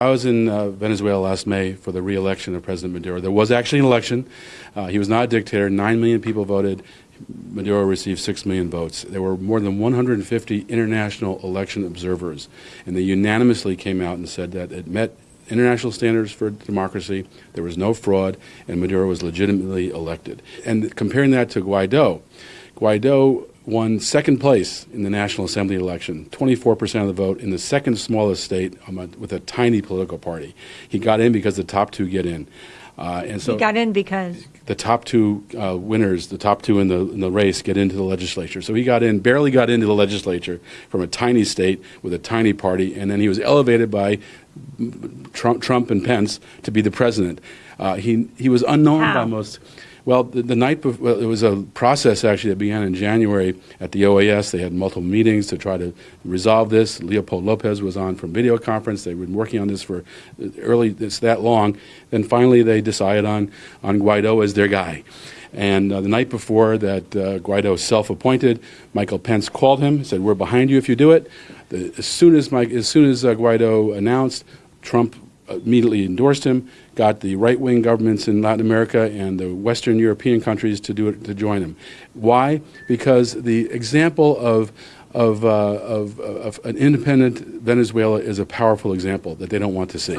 I was in uh, Venezuela last May for the re-election of President Maduro. There was actually an election. Uh, he was not a dictator. Nine million people voted. Maduro received six million votes. There were more than 150 international election observers, and they unanimously came out and said that it met international standards for democracy. There was no fraud, and Maduro was legitimately elected. And comparing that to Guaido, Guaido won second place in the National Assembly election, 24% of the vote in the second smallest state um, with a tiny political party. He got in because the top two get in. Uh, and so he got in because the top two uh, winners, the top two in the in the race, get into the legislature. So he got in, barely got into the legislature from a tiny state with a tiny party, and then he was elevated by Trump, Trump and Pence to be the president. Uh, he he was unknown How? by most. Well, the, the night before, well, it was a process actually that began in January at the OAS. They had multiple meetings to try to resolve this. Leopold Lopez was on from video conference. They've been working on this for early, it's that long. Then finally they decided on, on Guaido as their guy. And uh, the night before that uh, Guaido self-appointed, Michael Pence called him, said, we're behind you if you do it. The, as soon as, Mike, as, soon as uh, Guaido announced, Trump immediately endorsed him, got the right-wing governments in Latin America and the Western European countries to do it to join him. Why? Because the example of of, uh, of, of an independent Venezuela is a powerful example that they don't want to see.